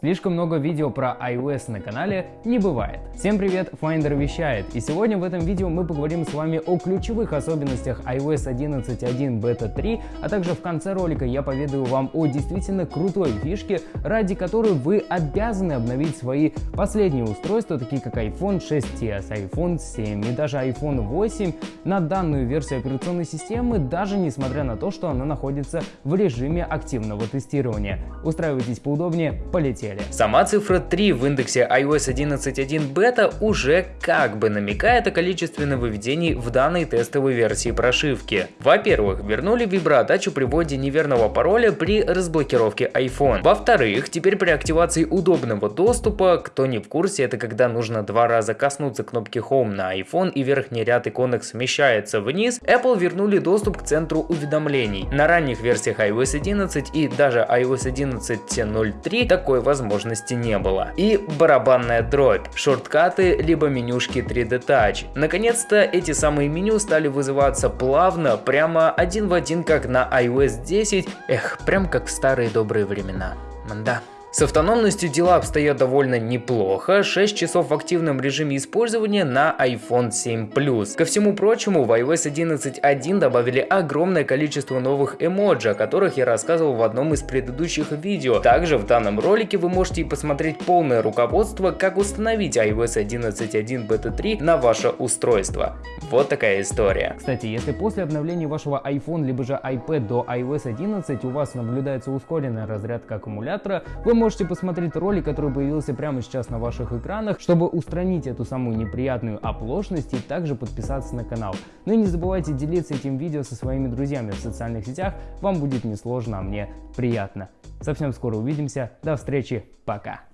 Слишком много видео про iOS на канале не бывает. Всем привет, Finder вещает, и сегодня в этом видео мы поговорим с вами о ключевых особенностях iOS 11.1 Beta 3, а также в конце ролика я поведаю вам о действительно крутой фишке, ради которой вы обязаны обновить свои последние устройства, такие как iPhone 6s, iPhone 7 и даже iPhone 8 на данную версию операционной системы, даже несмотря на то, что она находится в режиме активного тестирования. Устраивайтесь поудобнее, полетели модели. Сама цифра 3 в индексе iOS 11.1 бета уже как бы намекает о количестве нововведений в данной тестовой версии прошивки. Во-первых, вернули виброотдачу при вводе неверного пароля при разблокировке iPhone. Во-вторых, теперь при активации удобного доступа, кто не в курсе, это когда нужно два раза коснуться кнопки Home на iPhone и верхний ряд иконок смещается вниз, Apple вернули доступ к центру уведомлений. На ранних версиях iOS 11 и даже iOS 11.03 такой возможности возможности не было. И барабанная дробь, шорткаты, либо менюшки 3D Touch. Наконец-то эти самые меню стали вызываться плавно, прямо один в один, как на iOS 10. Эх, прям как в старые добрые времена. Да. С автономностью дела обстоят довольно неплохо, 6 часов в активном режиме использования на iPhone 7 Plus. Ко всему прочему, в iOS 11.1 добавили огромное количество новых эмоджи, о которых я рассказывал в одном из предыдущих видео. Также в данном ролике вы можете посмотреть полное руководство, как установить iOS 11.1 Beta 3 на ваше устройство. Вот такая история. Кстати, если после обновления вашего iPhone либо же iPad до iOS 11 у вас наблюдается ускоренная разрядка аккумулятора, вы можете посмотреть ролик, который появился прямо сейчас на ваших экранах, чтобы устранить эту самую неприятную оплошность и также подписаться на канал. Ну и не забывайте делиться этим видео со своими друзьями в социальных сетях, вам будет несложно, а мне приятно. Совсем скоро увидимся, до встречи, пока!